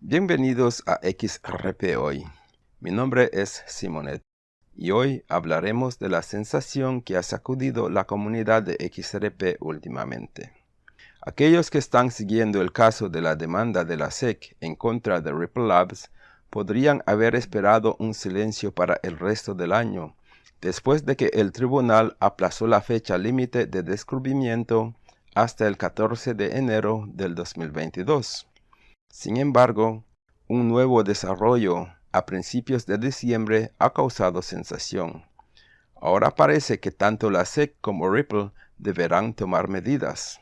Bienvenidos a XRP Hoy. Mi nombre es Simonet y hoy hablaremos de la sensación que ha sacudido la comunidad de XRP últimamente. Aquellos que están siguiendo el caso de la demanda de la SEC en contra de Ripple Labs podrían haber esperado un silencio para el resto del año, después de que el tribunal aplazó la fecha límite de descubrimiento hasta el 14 de enero del 2022. Sin embargo, un nuevo desarrollo a principios de diciembre ha causado sensación. Ahora parece que tanto la SEC como Ripple deberán tomar medidas.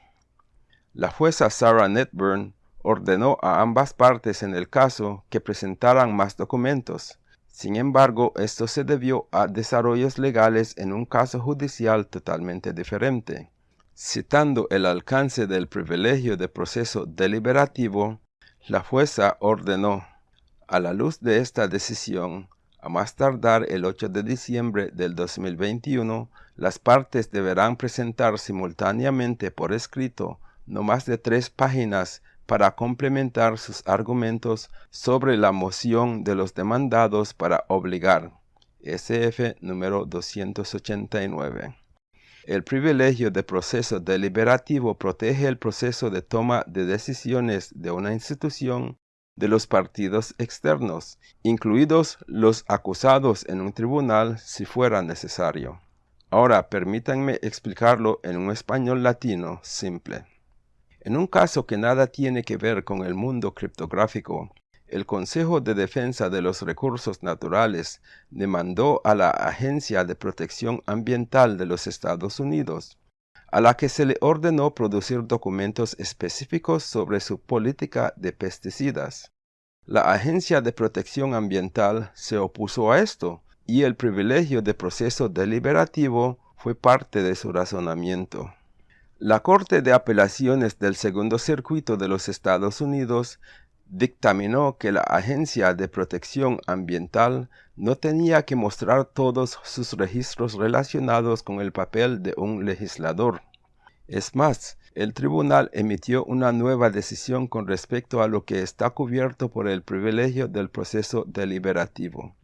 La jueza Sarah Netburn ordenó a ambas partes en el caso que presentaran más documentos. Sin embargo, esto se debió a desarrollos legales en un caso judicial totalmente diferente. Citando el alcance del privilegio de proceso deliberativo, la jueza ordenó, a la luz de esta decisión, a más tardar el 8 de diciembre del 2021, las partes deberán presentar simultáneamente por escrito no más de tres páginas para complementar sus argumentos sobre la moción de los demandados para obligar. SF número 289. El privilegio de proceso deliberativo protege el proceso de toma de decisiones de una institución de los partidos externos, incluidos los acusados en un tribunal si fuera necesario. Ahora permítanme explicarlo en un español latino simple. En un caso que nada tiene que ver con el mundo criptográfico, el Consejo de Defensa de los Recursos Naturales demandó a la Agencia de Protección Ambiental de los Estados Unidos, a la que se le ordenó producir documentos específicos sobre su política de pesticidas. La Agencia de Protección Ambiental se opuso a esto, y el privilegio de proceso deliberativo fue parte de su razonamiento. La Corte de Apelaciones del Segundo Circuito de los Estados Unidos dictaminó que la Agencia de Protección Ambiental no tenía que mostrar todos sus registros relacionados con el papel de un legislador. Es más, el tribunal emitió una nueva decisión con respecto a lo que está cubierto por el privilegio del proceso deliberativo.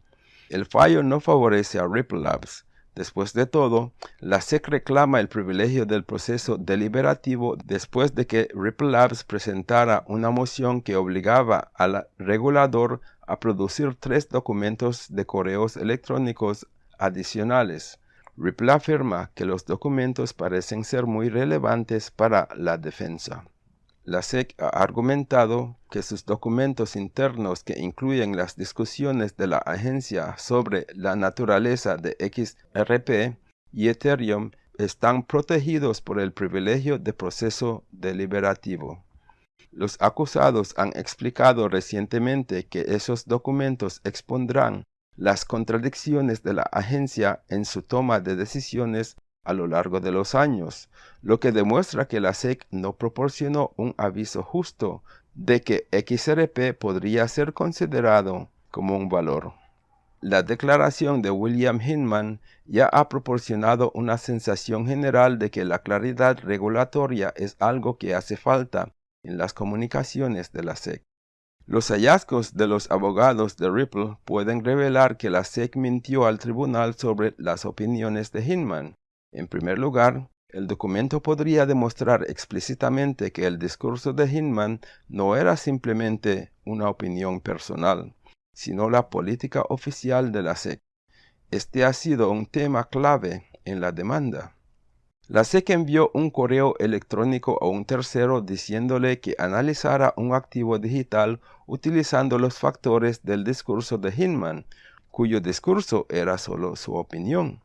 El fallo no favorece a Ripple Labs, Después de todo, la SEC reclama el privilegio del proceso deliberativo después de que Ripple Labs presentara una moción que obligaba al regulador a producir tres documentos de correos electrónicos adicionales. Ripple afirma que los documentos parecen ser muy relevantes para la defensa. La SEC ha argumentado que sus documentos internos que incluyen las discusiones de la agencia sobre la naturaleza de XRP y Ethereum están protegidos por el privilegio de proceso deliberativo. Los acusados han explicado recientemente que esos documentos expondrán las contradicciones de la agencia en su toma de decisiones a lo largo de los años, lo que demuestra que la SEC no proporcionó un aviso justo de que XRP podría ser considerado como un valor. La declaración de William Hinman ya ha proporcionado una sensación general de que la claridad regulatoria es algo que hace falta en las comunicaciones de la SEC. Los hallazgos de los abogados de Ripple pueden revelar que la SEC mintió al tribunal sobre las opiniones de Hinman, en primer lugar, el documento podría demostrar explícitamente que el discurso de Hinman no era simplemente una opinión personal, sino la política oficial de la SEC. Este ha sido un tema clave en la demanda. La SEC envió un correo electrónico a un tercero diciéndole que analizara un activo digital utilizando los factores del discurso de Hinman, cuyo discurso era solo su opinión.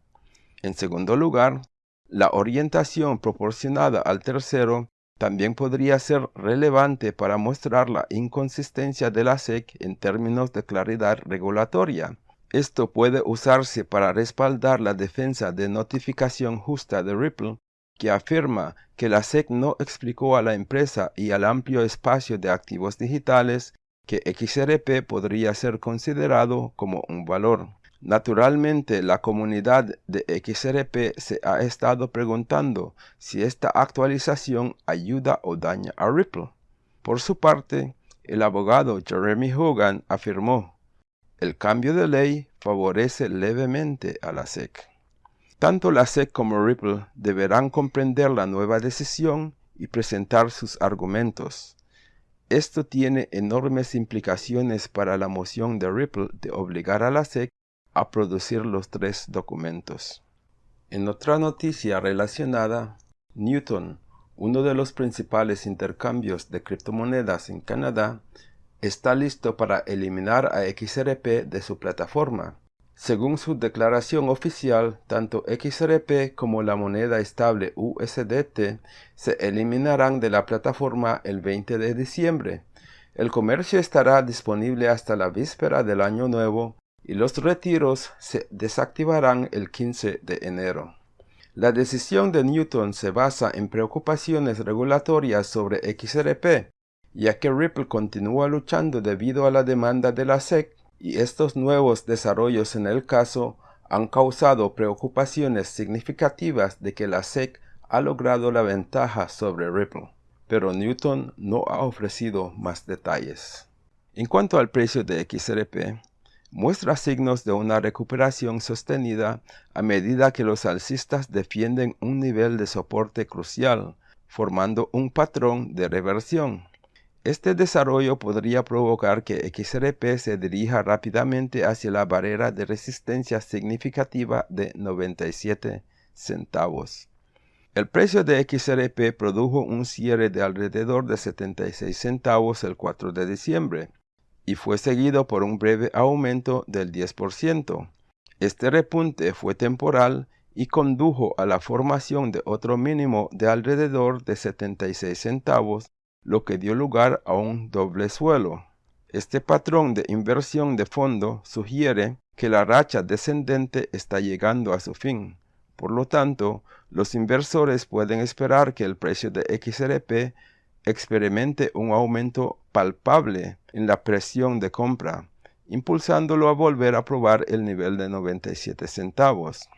En segundo lugar, la orientación proporcionada al tercero también podría ser relevante para mostrar la inconsistencia de la SEC en términos de claridad regulatoria. Esto puede usarse para respaldar la defensa de notificación justa de Ripple, que afirma que la SEC no explicó a la empresa y al amplio espacio de activos digitales que XRP podría ser considerado como un valor. Naturalmente, la comunidad de XRP se ha estado preguntando si esta actualización ayuda o daña a Ripple. Por su parte, el abogado Jeremy Hogan afirmó, el cambio de ley favorece levemente a la SEC. Tanto la SEC como Ripple deberán comprender la nueva decisión y presentar sus argumentos. Esto tiene enormes implicaciones para la moción de Ripple de obligar a la SEC a producir los tres documentos. En otra noticia relacionada, Newton, uno de los principales intercambios de criptomonedas en Canadá, está listo para eliminar a XRP de su plataforma. Según su declaración oficial, tanto XRP como la moneda estable USDT se eliminarán de la plataforma el 20 de diciembre. El comercio estará disponible hasta la víspera del año nuevo y los retiros se desactivarán el 15 de enero. La decisión de Newton se basa en preocupaciones regulatorias sobre XRP, ya que Ripple continúa luchando debido a la demanda de la SEC y estos nuevos desarrollos en el caso han causado preocupaciones significativas de que la SEC ha logrado la ventaja sobre Ripple, pero Newton no ha ofrecido más detalles. En cuanto al precio de XRP, muestra signos de una recuperación sostenida a medida que los alcistas defienden un nivel de soporte crucial, formando un patrón de reversión. Este desarrollo podría provocar que XRP se dirija rápidamente hacia la barrera de resistencia significativa de 97 centavos. El precio de XRP produjo un cierre de alrededor de 76 centavos el 4 de diciembre, y fue seguido por un breve aumento del 10%. Este repunte fue temporal y condujo a la formación de otro mínimo de alrededor de 76 centavos, lo que dio lugar a un doble suelo. Este patrón de inversión de fondo sugiere que la racha descendente está llegando a su fin. Por lo tanto, los inversores pueden esperar que el precio de XRP experimente un aumento palpable en la presión de compra, impulsándolo a volver a probar el nivel de 97 centavos.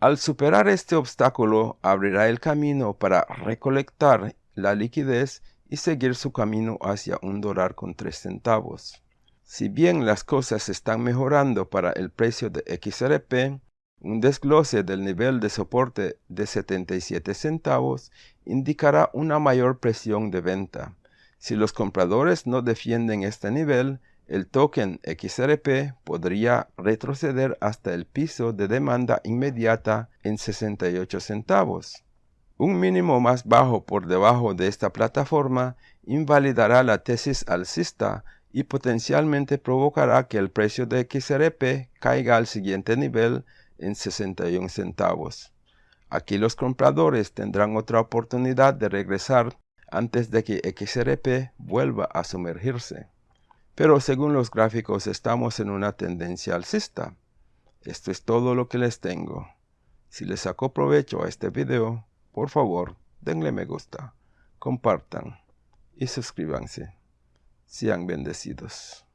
Al superar este obstáculo, abrirá el camino para recolectar la liquidez y seguir su camino hacia un dólar con 3 centavos. Si bien las cosas están mejorando para el precio de XRP, un desglose del nivel de soporte de 77 centavos indicará una mayor presión de venta. Si los compradores no defienden este nivel, el token XRP podría retroceder hasta el piso de demanda inmediata en 68 centavos. Un mínimo más bajo por debajo de esta plataforma invalidará la tesis alcista y potencialmente provocará que el precio de XRP caiga al siguiente nivel en 61 centavos. Aquí los compradores tendrán otra oportunidad de regresar antes de que XRP vuelva a sumergirse. Pero según los gráficos estamos en una tendencia alcista. Esto es todo lo que les tengo. Si les sacó provecho a este video, por favor denle me gusta, compartan y suscríbanse. Sean bendecidos.